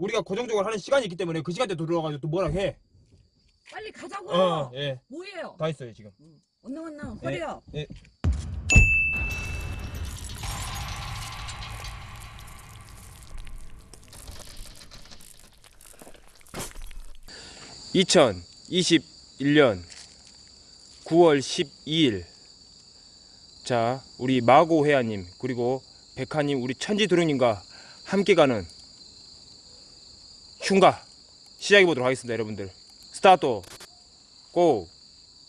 우리가 고정적으로 하는 시간이 있기 때문에 그 시간대 들어와가지고 또 뭐라 해. 빨리 가자고. 어, 예. 뭐예요? 다 했어요, 지금. 언능 언능 예. 허리요. 예. (2021년 9월 12일) 자 우리 마고 회아님 그리고 백하님 우리 천지 드롱님과 함께 가는 흉가 시작해 보도록 하겠습니다 여러분들. 스타트 고!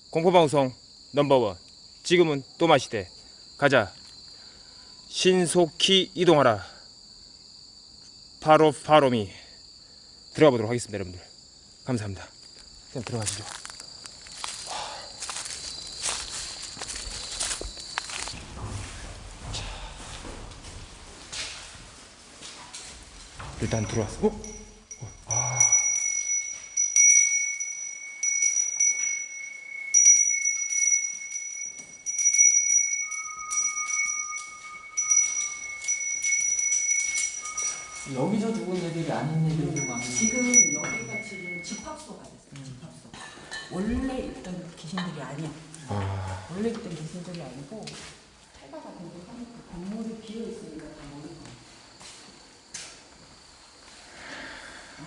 공포방송 넘버원. 지금은 또 마시대. 가자. 신속히 이동하라. 바로 바로미. 들어가 보도록 하겠습니다 여러분들. 감사합니다. 그냥 들어가시죠. 자. 일단 들어왔어. 어? 아. 여기서 죽은 애들이 아닌 애들도 많아요. 지금 여기가 지금 집합소가 됐어요. 집합소. 원래 있던 귀신들이 아니야. 아. 원래 있던 귀신들이 아니고 해가 근데 하니까 건물이 비어 있으니까 다 모르고.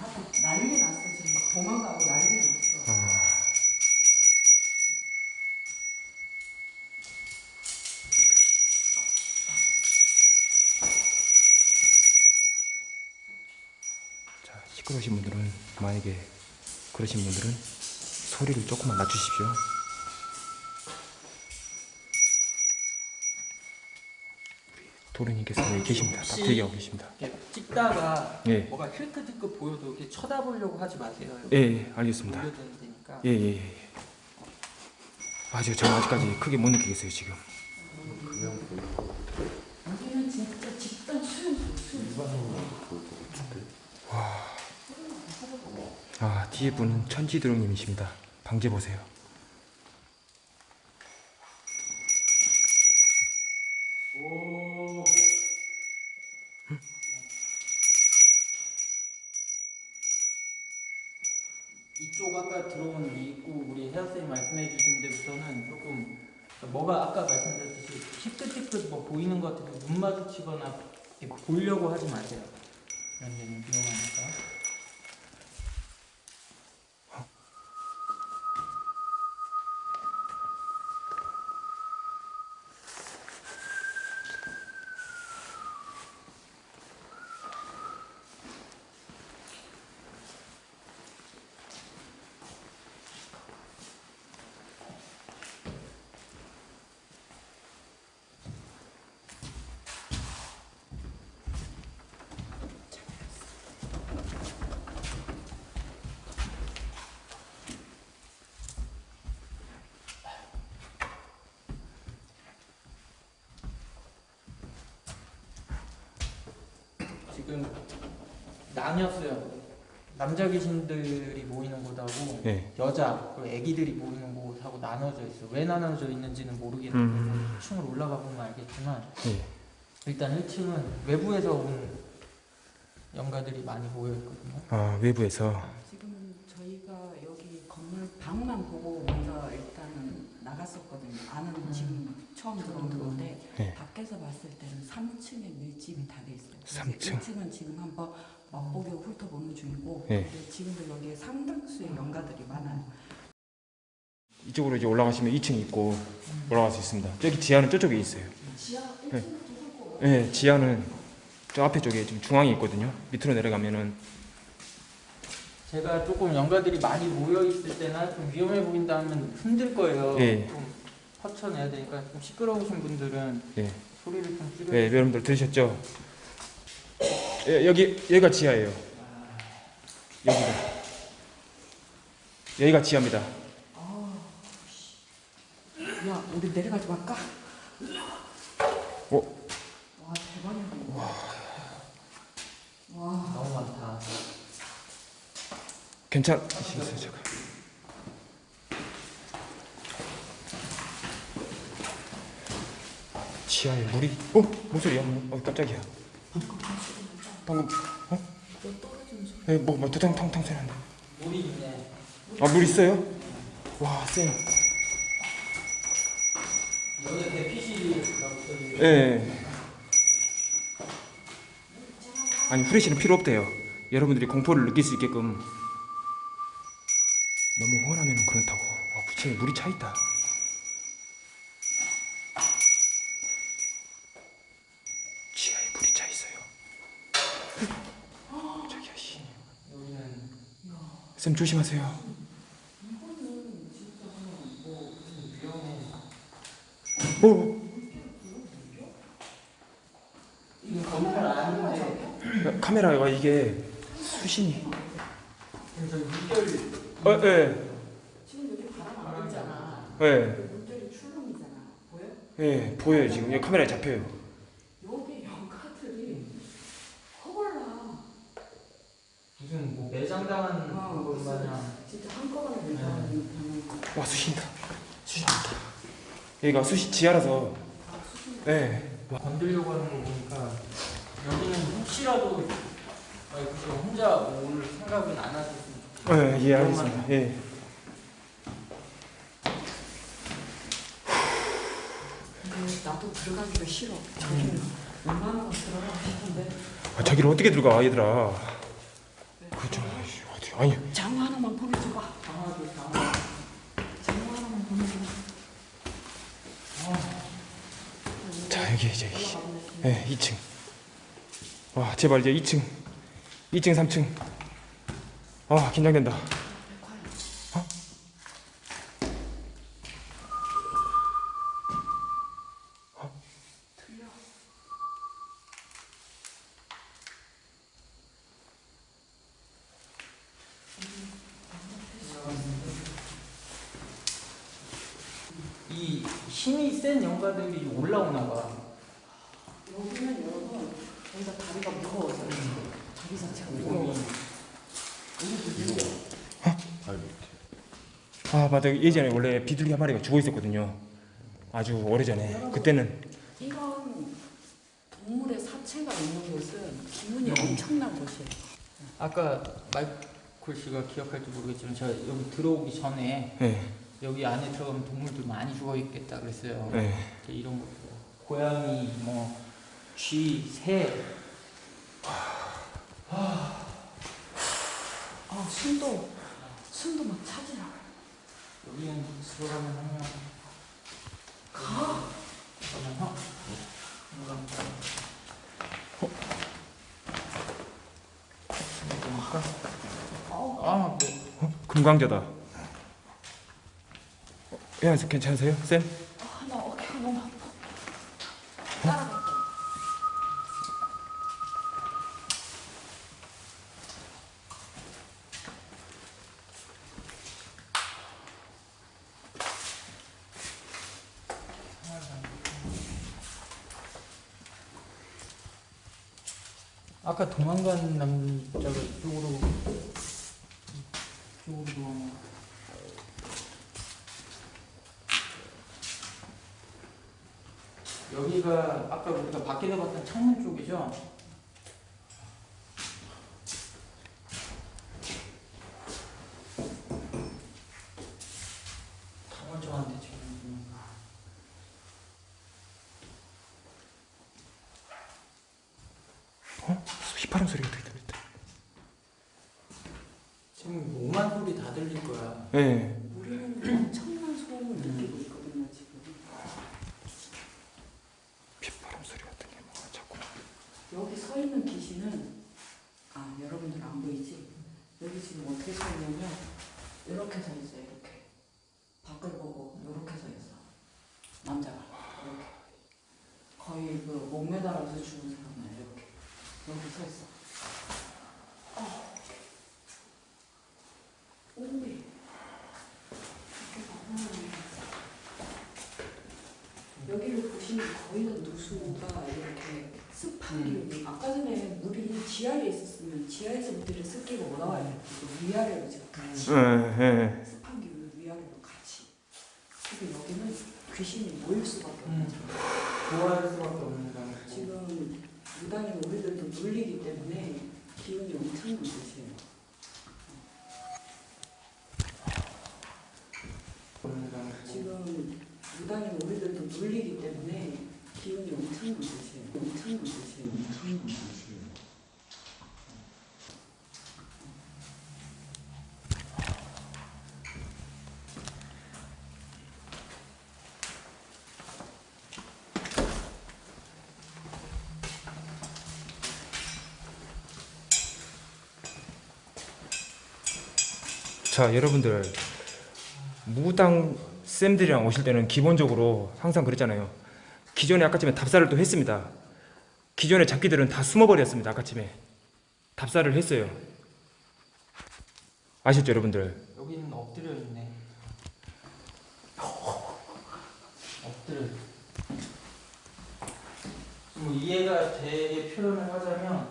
아, 난리 났어 지금 막 도망가고 난리 났어. 아. 자, 시끄러우신 분들은 만약에 그러신 분들은 소리를 조금만 낮추십시오. 도련님께서 여기 계십니다. 딱 대기하고 계십니다. 찍다가 예. 뭐가 힐끗힐끗 보여도 이렇게 쳐다보려고 하지 마세요. 예, 예, 알겠습니다. 되니까. 예, 예, 예. 아직 저는 아직까지 크게 못 느끼겠어요 지금. 여기는 진짜 집단 수용소 수용소. 아 뒤에 분은 천지드롱님이십니다. 방제 보세요. 오. 이쪽 아까 들어온 이 입구 우리 헤어쌤이 말씀해 주신 데부터는 조금 뭐가 아까 말씀드렸듯이 희끗희끗 뭐 보이는 것 같아도 눈 마주치거나 보려고 하지 마세요. 이런 데는 위험하니까. 지금 나뉘었어요. 남자 귀신들이 모이는 곳하고 예. 여자 그리고 애기들이 모이는 곳하고 나눠져 있어. 왜 나눠져 있는지는 모르겠는데 음. 1층으로 올라가 보면 알겠지만 예. 일단 1층은 외부에서 온 영가들이 많이 모여 있거든요. 아 외부에서 지금 저희가 여기 건물 방만 보고 먼저 일단은 나갔었거든요. 안은 지금 처음 들어온 건데 네. 밖에서 봤을 때는 3층에 밀집이 다 돼 있어요. 삼 층. 1층은 지금 한번 맛보기 훑어보는 중이고 네. 지금도 여기에 상당수의 연가들이 많아요. 이쪽으로 이제 올라가시면 2층이 있고 올라갈 수 있습니다. 저기 지하는 저쪽에 있어요. 지하 1층부터 네. 예, 지하는 저 앞에 쪽에 좀 중앙에 있거든요. 밑으로 내려가면은 제가 조금 영가들이 많이 모여 있을 때나 좀 위험해 보인다 하면 흔들 거예요. 예. 좀 퍼쳐내야 되니까 좀 시끄러우신 분들은 예. 소리를 좀 줄여. 예, 여러분들 들으셨죠? 예, 여기 여기가 지하예요. 여기가 여기가 지하입니다. 야 우리 내려가지 말까? 어? 와 대박이다. 와 너무 많다. 괜찮으시겠어요, 제가? 지하에 물이 어? 목소리야? 어 깜짝이야. 방금 어? 소리. 예, 뭐, 뭐, 두탕탕탕 소리 난다. 물이 있네. 아, 물 있어요? 와, 쌤. 여기 대피실이라고 써있네. 예. 아니, 후레쉬는 필요 없대요. 여러분들이 공포를 느낄 수 있게끔. 너무 훤하면 그렇다고. 와, 부채에 물이 차 있다. 지하에 물이 차 있어요. 저기야, 씨. 여기는 쌤 조심하세요. 아닌데. 야, 카메라가 이게 수신이. 그래서 물결 어, 예, 지금 여기 바람 안 불잖아. 예, 물결이 출렁이잖아. 보여? 예, 보여요 지금. 여기 카메라에 잡혀요. 여기 영가들이 허벌나. 무슨 뭐 매장당한 어, 것 무슨- 마냥. 진짜 한꺼번에 물결이 거. 와 수신다. 수신다. 여기가 수시 지하라서. 아, 수준. 예. 건들려고 하는 거 보니까 여기는 혹시라도 아니 그저 혼자 올 생각은 안 하셨으면 좋겠어요. 예, 예, 알겠습니다. 예. 나도 들어가기가 싫어. 저기는 웬만하면 들어가고 싶은데 아, 저기를 어떻게 들어가 얘들아. 그죠. 아이씨, 어디? 아니. 장어 하나만 보내줘봐. 당하. 장어 하나만 보내줘봐. 자 여기 올라가보네. 예, 2층. 와 제발 이제 2층. 2층, 3층. 아 긴장된다. 틀려. 이 힘이 센 영가들이 올라오나 봐. 다리가 무거워서 다리 자체가 무거워. 무거워. 아 맞아 예전에 원래 비둘기 한 마리가 죽어 있었거든요. 아주 오래전에. 그때는 이런 동물의 사체가 있는 곳은 기운이 엄청난 곳이에요. 아까 마이콜 씨가 기억할지 모르겠지만 제가 여기 들어오기 전에 예, 여기 안에 들어가면 동물들 많이 죽어 있겠다 그랬어요. 예. 이제 이런 거 고양이 뭐 쥐, 새 아 숨도 숨도 막 차지라. 여기는 들어가면 하면 가. 잠깐만요. 들어가니까 어. 아, 네. 어? 금강자다. 어, 예, 괜찮으세요, 쌤? 아나 어깨가 너무 아파. 따라갈게. 아까 도망간 남자가 이쪽으로 이쪽으로 도망가. 여기가 아까 우리가 밖에서 봤던 창문 쪽이죠? 다 멀쩡한데 지금. 어? 휘파람 소리가 되게 들렸다. 지금 오만 소리 다 들릴 거야. 예. 우리는 엄청난 소음을 느끼고 있거든요 지금. 휘파람 소리 같은 게 막 자꾸. 여기 서 있는 귀신은 아 여러분들 안 보이지? 여기 지금 어떻게 서 있냐면 이렇게 서 있어요 이렇게 밖을 보고 이렇게 서 있어 남자가 이렇게 거의 그 목매달아서 죽은 사람을 이렇게. 여기 서 있어. 어. 이렇게 봐. 여기를 보시면 거의 다 누수가 이렇게 습한 기운이 아까 전에 물이 지하에 있었으면 지하에서 물이 습기가 올라와야 돼. 위아래로 지금 같이 예, 예. 습한 기운이 위아래로 같이 그리고 여기는 귀신이 모일 수밖에 없는 음. 좋아할 수밖에 없는 상황. 지금 무당인 우리들도 눌리기 때문에 기운이 엄청 드세요. 지금 무당인 우리들도 눌리기 때문에 기운이 엄청 드세요. 엄청 드세요. 자 여러분들 무당 쌤들이랑 오실 때는 기본적으로 항상 그랬잖아요 기존에 아까쯤에 답사를 또 했습니다 기존의 잡기들은 다 숨어버렸습니다 아까쯤에 답사를 했어요 아셨죠 여러분들 여기는 엎드려 있네. 엎드려. 뭐 이해가 되게 표현을 하자면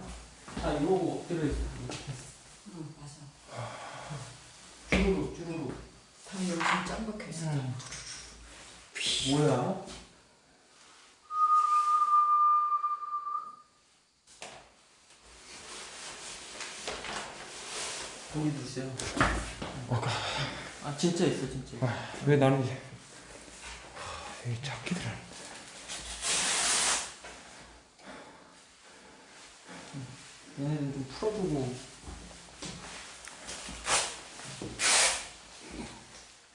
다 이러고 엎드려 있어. 응, 맞아. 주르륵 주르륵. 다 요즘 짱박혀 있어. 음. 뭐야? 거기도 있어요. 아 진짜 있어 진짜. 있어. 왜 나는 이제 하, 이 잡기들은 얘네는 좀 풀어보고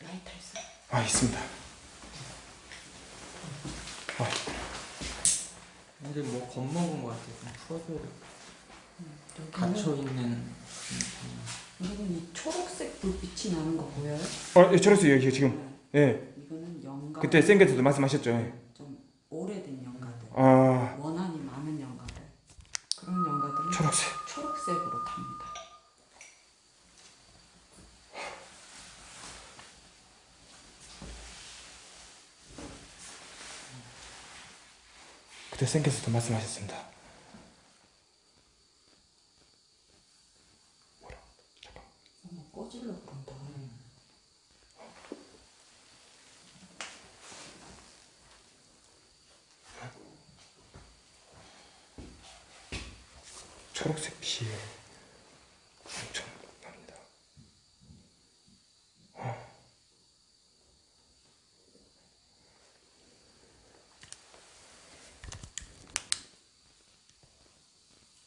라이터 있어. 아 있습니다 아, 얘들 뭐 겁먹은 것 같아. 좀 풀어줘야 돼. 여기는, 갇혀 있는. 여기는 이 초록색 불빛이 나는 거 보여요? 어, 예, 저랬어요 여기 지금 네. 예 이거는 영가. 그때 쌩게서도 말씀하셨죠 예. 좀 오래된 영가들. 아 원한이 많은 영가들. 그런 영가들은 초록색 초록색으로 탑니다. 그때 쌩게서도 말씀하셨습니다. 초록색 빛이 엄청 납니다.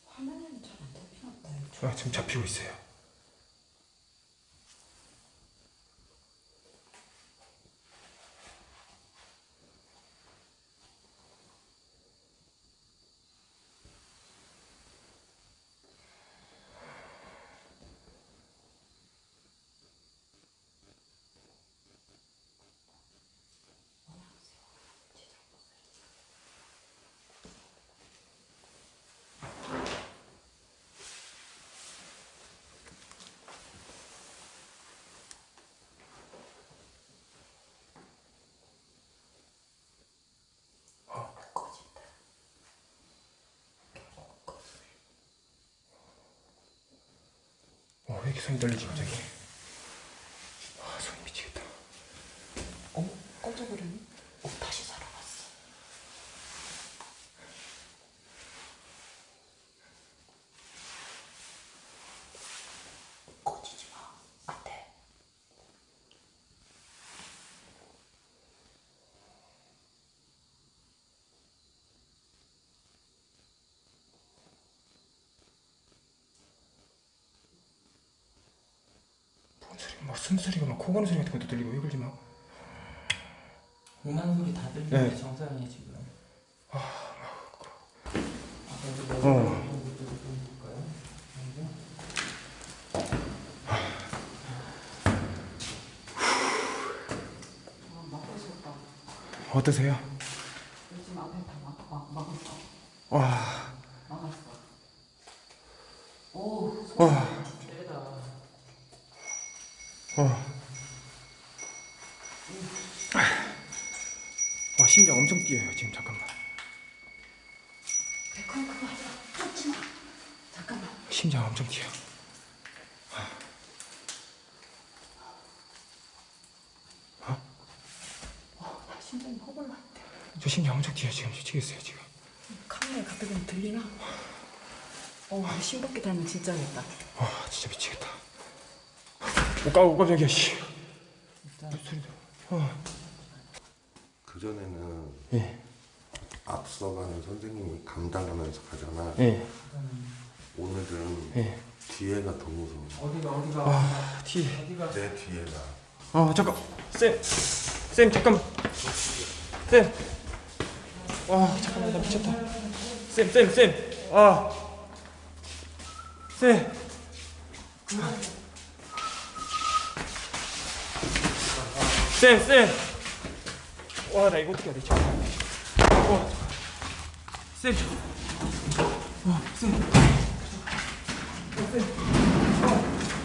화면에는 잘 안 잡히나 보다. 이 아, 지금 잡히고 있어요. 손이 떨리지 갑자기? 아, 손이 미치겠다. 어머 꺼져버렸니? 어 다시 살아났어. 꺼지지 마. 안 돼. 뭔 소리? 막 숨소리가 막 코 고는 소리 같은 것도 들리고 왜 그러지 막? 음악 소리 다 들리네 네. 정상이 지금. 아, 어. 어. 아 막았었다. 어떠세요? 요즘 앞에 다 막, 막, 막았어. 와, 막았어. 오, 와, 세다. 와. 와, 심장 엄청 뛰어요 지금 잠깐만. 백환 그거 하지 마. 하지 마. 잠깐만. 심장 엄청 뛰어. 와, 심장이 허벌나는데. 엄청 뛰어 지금 미치겠어요 지금. 카메라에 가까이 들리나? 어, 싱겁게 닮으면 진짜겠다. 아 진짜 미치겠다. 오 깜, 깜짝이야 씨. 그전에는 예. 앞서가는 선생님이 감당하면서 가잖아. 예. 오늘은 예. 뒤에가 더 무서워. 어디가 어디가 아 뒤. 어디가 내 뒤에가. 아 잠깐 쌤. 쌤 잠깐. 쌤. 와 잠깐만 나 미쳤다. 쌤쌤 쌤. 아. 쌤. 쌤 쌤. 와 나 이거 어떻게 해야 되지? 와. 쌤. 와 쌤. 어, 쌤. 어,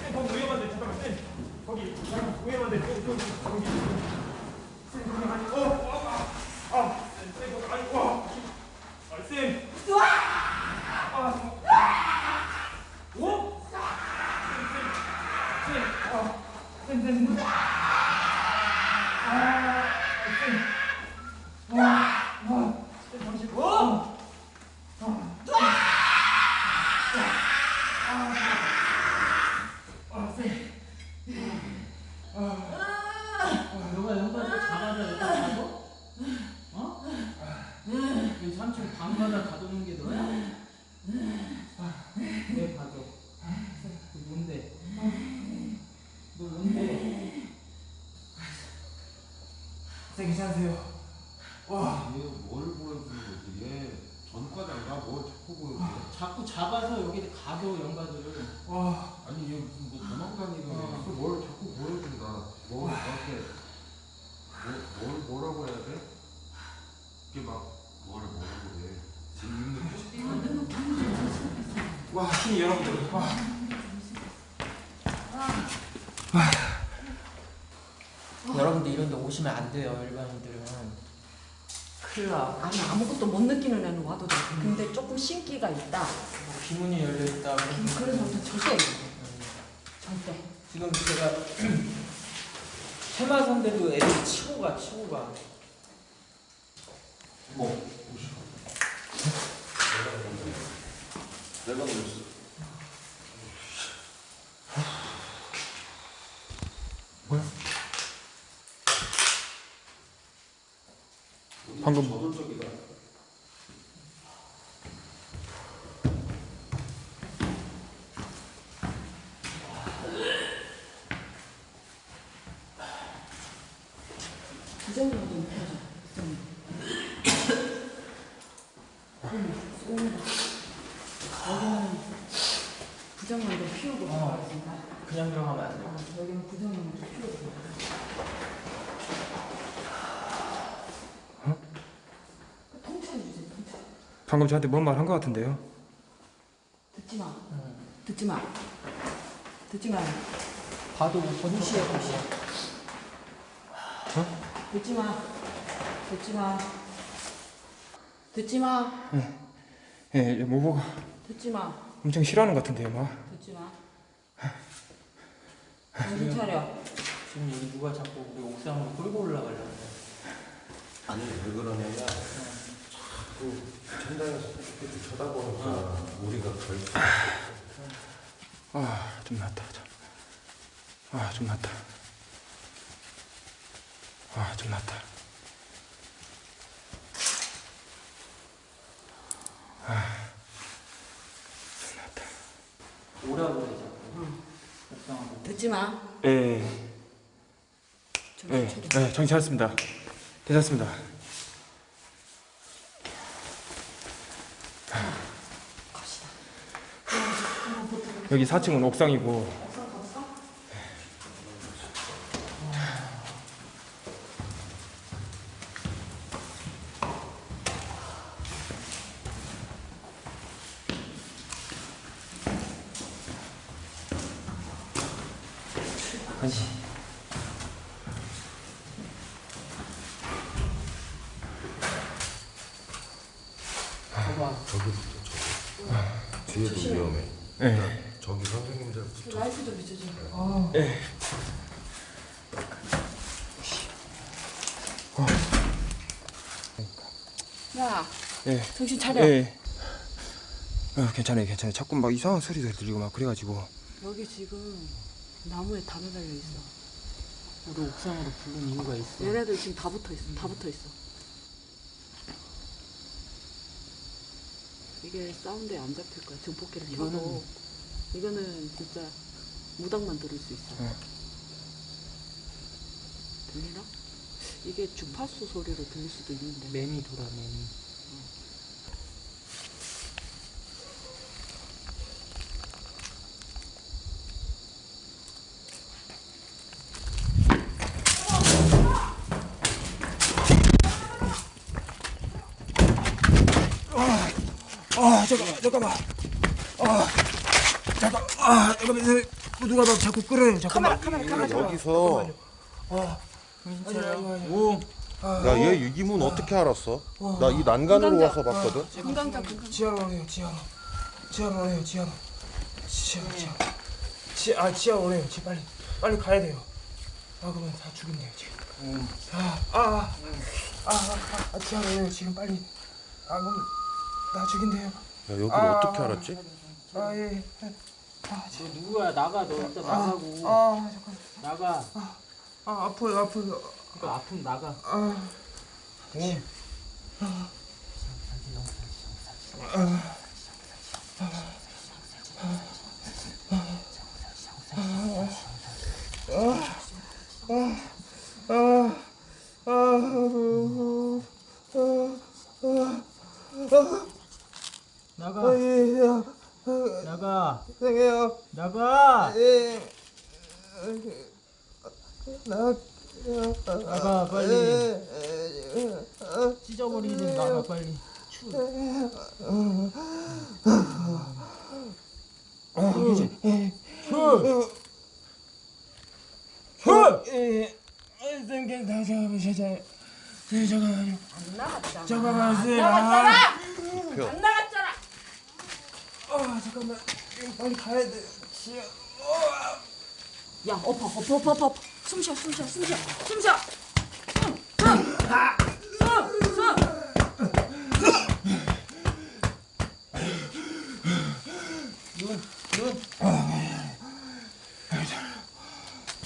쌤 거기 위험한데 잠깐만 쌤. 거기 위험한데 저기 저기 거기. 쌤 아니 어. 아. 아. 쌤, 쌤 거기 아니 와. 아 쌤. 아. 오? 쌤, 쌤, 쌤, 아, 쌤, 쌤, 쌤. 아, 쌤. 와, 와, 쌤, 잠시, 와. 아, 쌤. 너가 연관도 잡아서 여기 가도? 어? 이 삼촌 방마다 가두는 게 너야? 왜 가둬? 너 뭔데? 너 뭔데? 쌤 괜찮으세요? 와, 얘뭘 보여주는 거지? 얘 전과자가 뭘 자꾸 보여줘? 자꾸 잡아서 여기 가둬 연가들을 와, 아니 얘 무슨 뭐 도망다니는 어. 애. 뭘 자꾸 보여준다. 뭐 나한테 뭐, 뭘 뭐라고 해야 돼? 이게 막 뭐를 뭐라고 해? 지금 있는 와, 여러분들, 와. 여러분들 이런 데 오시면 안 돼요 일반인들은 큰일 나 아니, 아무것도 못 느끼는 애는 와도 돼. 근데 조금 신기가 있다. 비문이 열려있다 그래서 절대 절대. 절대. 지금 제가 테마선대로 애들 치고 가 치고 가 뭐? 내가 그랬어. 방금 저돌적이다. 부정만 좀 펴줘. 부정만. 여기는 부정만 좀 피우고 어. 있습니다. 그냥 들어가면 안 돼. 어, 여기는 부정만 좀 피우고. 통째로 주세요. 통째로. 방금 저한테 뭔 말 한 것 같은데요? 듣지 마. 응. 듣지 마. 듣지 마. 봐도 무시해 무시해 듣지 마. 듣지 마. 듣지 마. 예, 모보가 듣지 마. 엄청 싫어하는 것 같은데요, 막. 듣지 마. 정신 차려. 지금 여기 누가 자꾸 우리 옥상으로 끌고 올라가려고 그래 아니 왜 그러냐면 자꾸 천장에서 이렇게 쳐다보니까 우리가 걸쳐. 아, 좀 낫다. 참. 아, 좀 낫다. 아, 좀 낫다. 아, 좀 낫다. 오라고 자꾸 옥상으로 듣지 마. 예, 정신 예. 예, 정신 차렸습니다. 괜찮습니다. 여기 4층은 옥상이고? 봐봐 저기부터 저기. 뒤에도 위험해. 예, 저기 선생님들 붙어. 라이트 좀 비춰줘. 예. 야, 예, 정신 차려. 예. 어, 괜찮아요 괜찮아요 자꾸 막 이상한 소리가 들리고 막 그래가지고 여기 지금 나무에 담에 달려 있어. 우리 옥상으로 부른 이유가 있어. 얘네들 지금 다 붙어 있어. 다 붙어 있어. 이게 사운드에 안 잡힐 거야. 증폭기를 이거는- 켜고 이거는 진짜 무당만 들을 수 있어. 네. 들리나? 이게 주파수 소리로 들릴 수도 있는데. 매미 돌아 매미. 아 잠깐만 잠깐만 아 아 잠깐만 어, 누가 나 자꾸 끌어요. 잠깐만. 여기서. 오. 야 얘 유기문 어떻게 알았어? 나 이 난간으로 와서 봤거든. 금강자 금강자. 지하로 오네요 지하로. 지하로 오네요 지하로. 지하로 지하로. 지, 아 지하로 오네요. 지 빨리 빨리 가야 돼요. 아 그러면 다 죽겠네요 지금. 아아아아 아, 아, 아, 지하로 오네요. 지금 빨리. 아 그럼 다 죽인대요. 야 여기를 아. 어떻게 알았지? 아 예 너 누구야? 나가. 너 일단 나가고. 아 잠깐 나가. 아 아파요 아파요. 그러니까 아픔 나가. 아. 오. 나가. 예, 나가. 죄송해요. 나가. 예. 나 나가 빨리. 찢어버리는 나가 빨리. 추. 추. 추. 예. 선생님 나 잠깐만 잠깐만 잠깐만요. 안 나갔잖아. 잠깐만 안 선생님. 나갔잖아. 표. 안 나갔잖아. 아 잠깐만 빨리 가야 돼. 야, 엎어, 엎어, 엎어, 엎어. 숨 쉬어, 숨 쉬어, 숨 쉬어, 숨 쉬어. 아.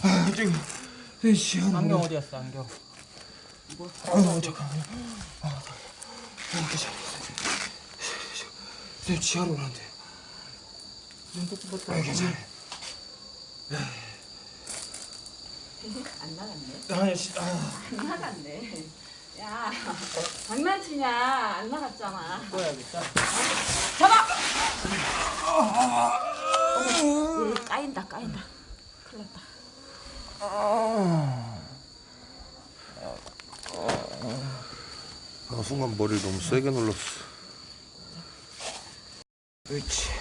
아 네. 안경 어디 갔어 안경? 아 잠깐만요. 아 괜찮아. 네 지하로 오는데. 눈아 괜찮아. 안 나갔네. 아니 씨, 아. 안 나갔네. 야, 장난치냐? 안 나갔잖아. 꺼야겠다. 잡아! 어머, 여기 까인다, 까인다. 큰일 났다. 아 순간 머리를 너무 세게 눌렀어. 그렇지.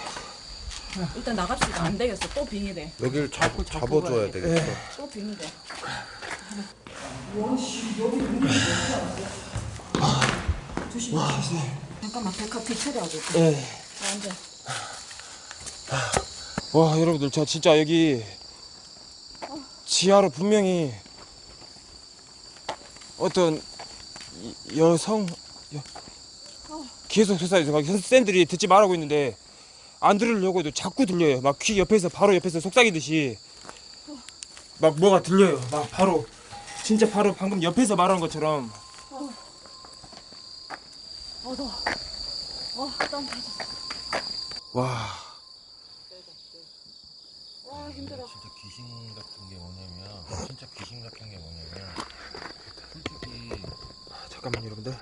일단 나갑시다. 안 되겠어. 또 빙의돼. 여기를 잡, 잡아줘야 되겠어. 또 빙의돼. 조심. 잠깐만, 백합 뒤처리하고. 예. 자, 앉아. 와 여러분들 저 진짜 여기 지하로 분명히 어떤 이- 여성 여, 계속 솟아서 막 선생들이 듣지 말라고 있는데 안 들으려고 해도 자꾸 들려요. 막 귀 옆에서 바로 옆에서 속삭이듯이. 막 뭐가 들려요. 막 바로. 진짜 바로 방금 옆에서 말하는 것처럼. 어, 더워. 어, 땀 빠졌어. 와. 와, 힘들어. 진짜 귀신 같은 게 뭐냐면 진짜 귀신 같은 게 뭐냐면 솔직히. 잠깐만 여러분들